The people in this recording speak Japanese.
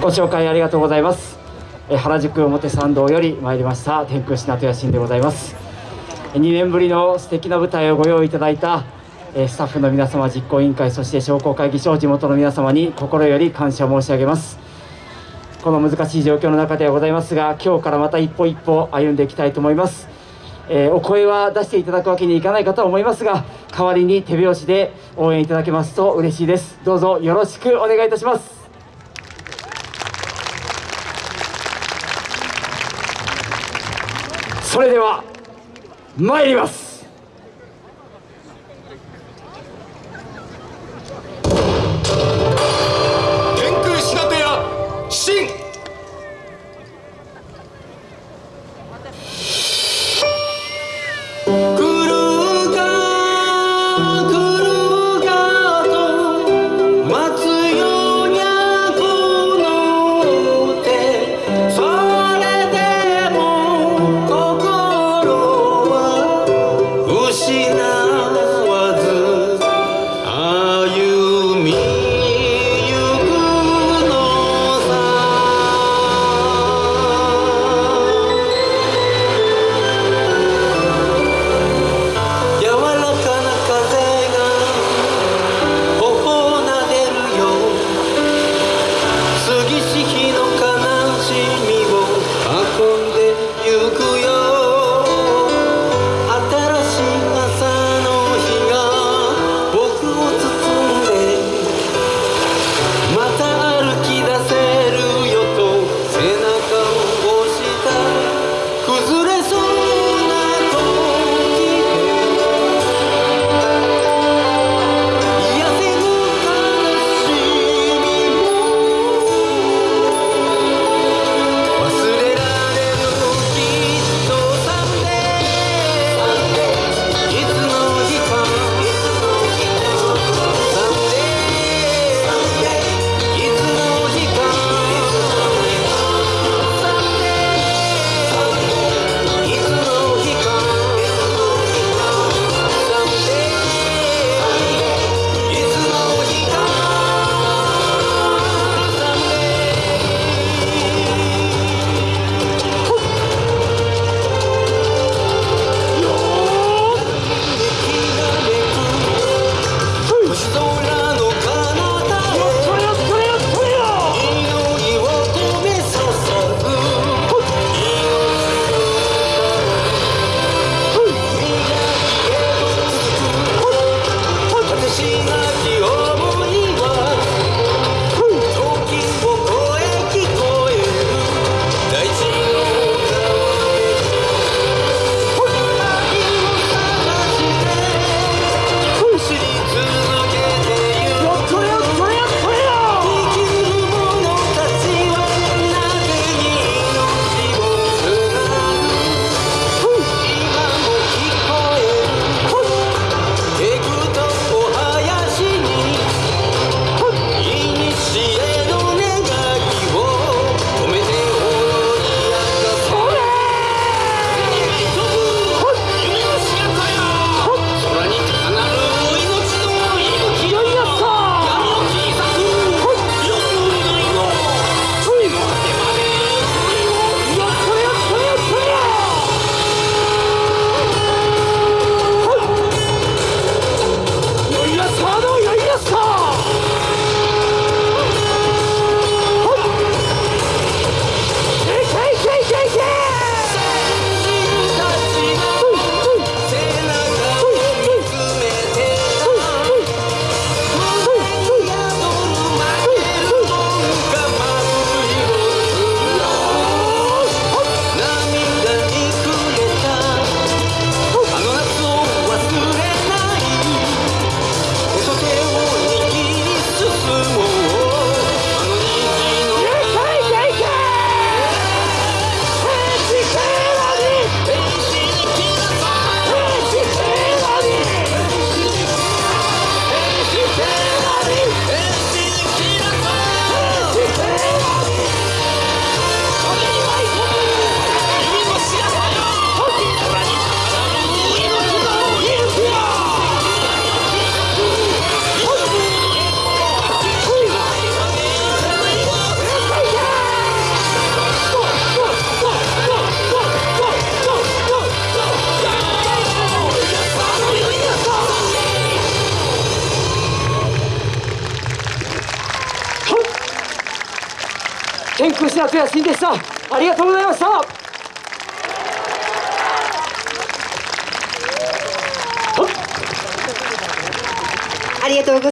ご紹介ありがとうございます。え原宿表参道より参りました天空品とやしんでございます。2年ぶりの素敵な舞台をご用意いただいたえスタッフの皆様実行委員会そして商工会議所地元の皆様に心より感謝申し上げます。この難しい状況の中ではございますが今日からまた一歩一歩歩んでいきたいと思います。えー、お声は出していただくわけにいかないかと思いますが代わりに手拍子で応援いただけますと嬉しいです。どうぞよろしくお願いいたします。それでは参ります。天空品とやしいでしたありがとうございました。ありがとうございます。